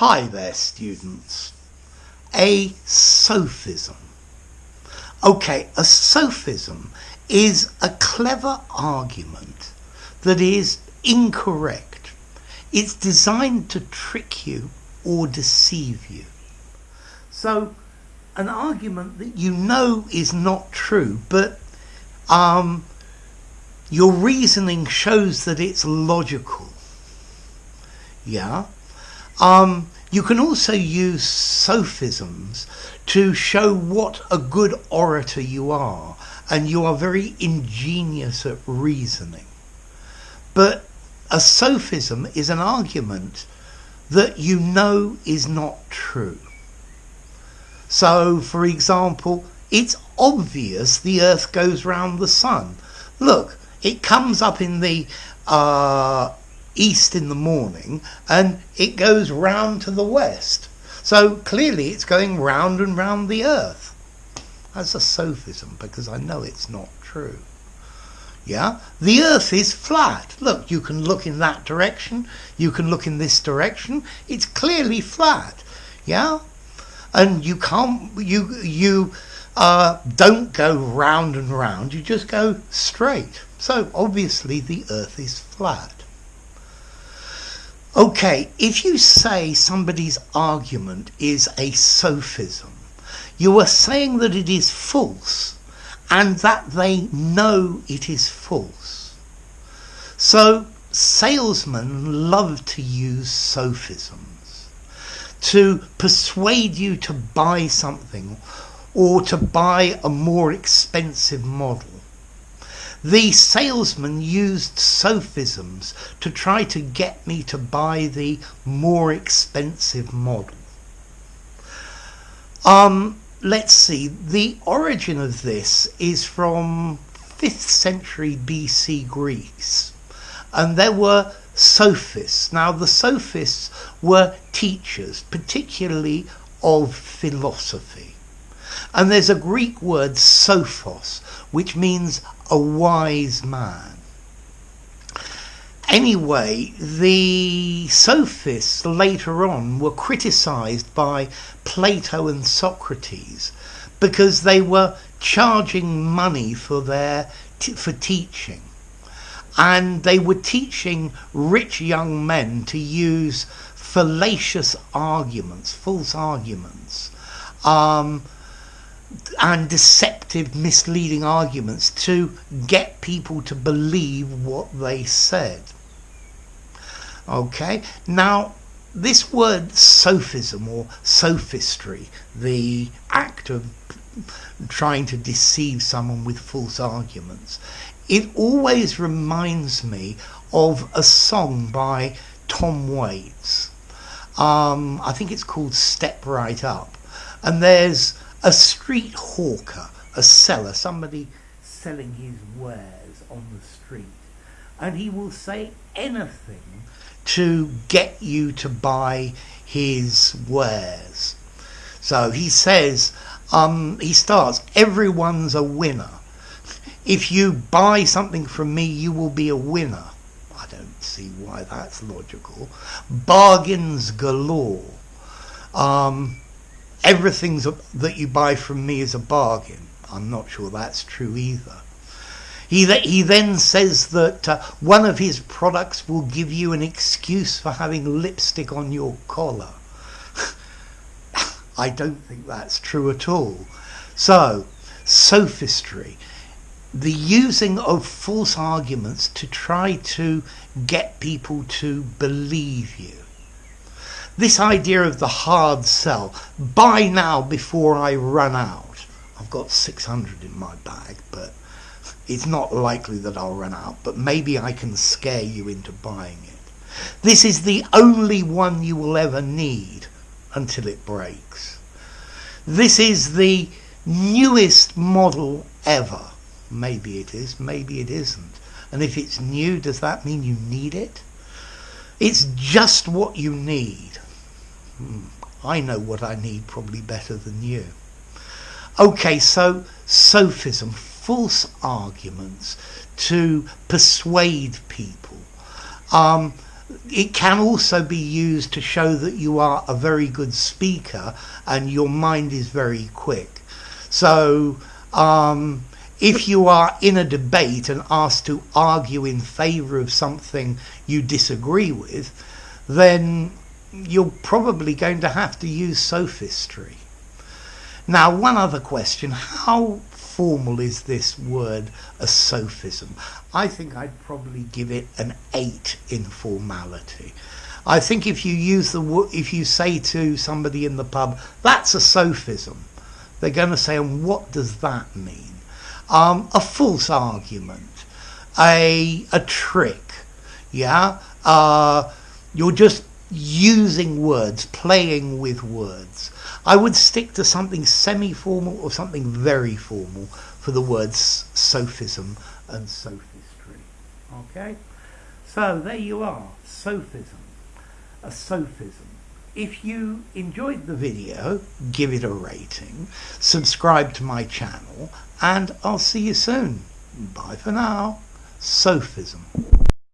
Hi there, students. A sophism. Okay, a sophism is a clever argument that is incorrect. It's designed to trick you or deceive you. So, an argument that you know is not true, but um, your reasoning shows that it's logical. Yeah? Um, you can also use sophisms to show what a good orator you are, and you are very ingenious at reasoning. But a sophism is an argument that you know is not true. So, for example, it's obvious the Earth goes round the Sun. Look, it comes up in the uh, east in the morning and it goes round to the west. So clearly it's going round and round the earth. That's a sophism because I know it's not true. Yeah? The earth is flat. Look, you can look in that direction, you can look in this direction. It's clearly flat. Yeah? And you can't you you uh, don't go round and round, you just go straight. So obviously the earth is flat. Okay, if you say somebody's argument is a sophism, you are saying that it is false and that they know it is false. So salesmen love to use sophisms to persuade you to buy something or to buy a more expensive model. The salesman used sophisms to try to get me to buy the more expensive model. Um, let's see, the origin of this is from 5th century BC Greece. And there were sophists. Now, the sophists were teachers, particularly of philosophy. And there's a Greek word, sophos, which means a wise man. Anyway, the sophists later on were criticized by Plato and Socrates because they were charging money for their for teaching and they were teaching rich young men to use fallacious arguments false arguments um, and deceptive, misleading arguments to get people to believe what they said. Okay, now this word sophism or sophistry, the act of trying to deceive someone with false arguments, it always reminds me of a song by Tom Waits. Um, I think it's called Step Right Up. And there's a street hawker, a seller, somebody selling his wares on the street. And he will say anything to get you to buy his wares. So he says, um, he starts, everyone's a winner. If you buy something from me, you will be a winner. I don't see why that's logical. Bargains galore. Um, everything that you buy from me is a bargain. I'm not sure that's true either. He, th- he then says that uh, one of his products will give you an excuse for having lipstick on your collar. I don't think that's true at all. So, sophistry, the using of false arguments to try to get people to believe you this idea of the hard sell, buy now before I run out. I've got 600 in my bag, but it's not likely that I'll run out, but maybe I can scare you into buying it. This is the only one you will ever need until it breaks. This is the newest model ever. Maybe it is, maybe it isn't. And if it's new, does that mean you need it? It's just what you need. Hmm, I know what I need probably better than you. Okay, so sophism, false arguments to persuade people. Um, it can also be used to show that you are a very good speaker and your mind is very quick. So, um, if you are in a debate and asked to argue in favor of something you disagree with, then you're probably going to have to use sophistry. Now, one other question how formal is this word, a sophism? I think I'd probably give it an 8 in formality. I think if you use the if you say to somebody in the pub, that's a sophism, they're going to say, and what does that mean? Um, a false argument, a a trick, yeah. Uh, you're just using words, playing with words. I would stick to something semi-formal or something very formal for the words sophism and sophistry. Okay? So there you are, sophism, a sophism. If you enjoyed the video, give it a rating, subscribe to my channel, and I'll see you soon. Bye for now. Sophism.